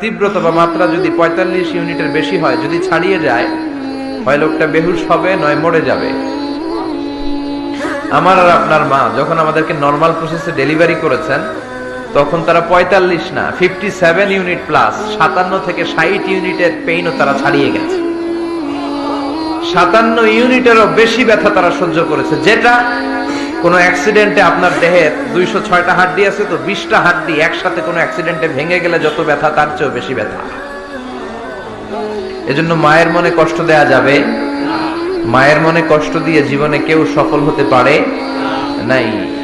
তীব্রতা বা মাত্রা যদি পঁয়তাল্লিশ ইউনিটের বেশি হয়, যদি ছাড়িয়ে যায়, হয় লোকটা বেহুশ হবে, নয় মরে যাবে। আমার আর আপনার মা যখন আমাদেরকে নর্মাল প্রসেসে ডেলিভারি করেছেন, তখন তারা পঁয়তাল্লিশ না ফিফটি সেভেন ইউনিট প্লাস সাতান্ন থেকে ষাট ইউনিটের পেইনও তারা ছাড়িয়ে গেছে। সাতান্ন ইউনিটেরও বেশি ব্যথা তারা সহ্য করেছে, যেটা কোনো অ্যাক্সিডেন্টে আপনার দেহের দুইশো ছয়টা হাড্ডি আছে তো বিশটা হাড্ডি একসাথে কোনো অ্যাক্সিডেন্টে ভেঙে গেলে যত ব্যথা, তার চেয়েও বেশি ব্যথা। এজন্য মায়ের মনে কষ্ট দেয়া যাবে। মায়ের মনে কষ্ট দিয়ে জীবনে কেউ সফল হতে পারে নাই।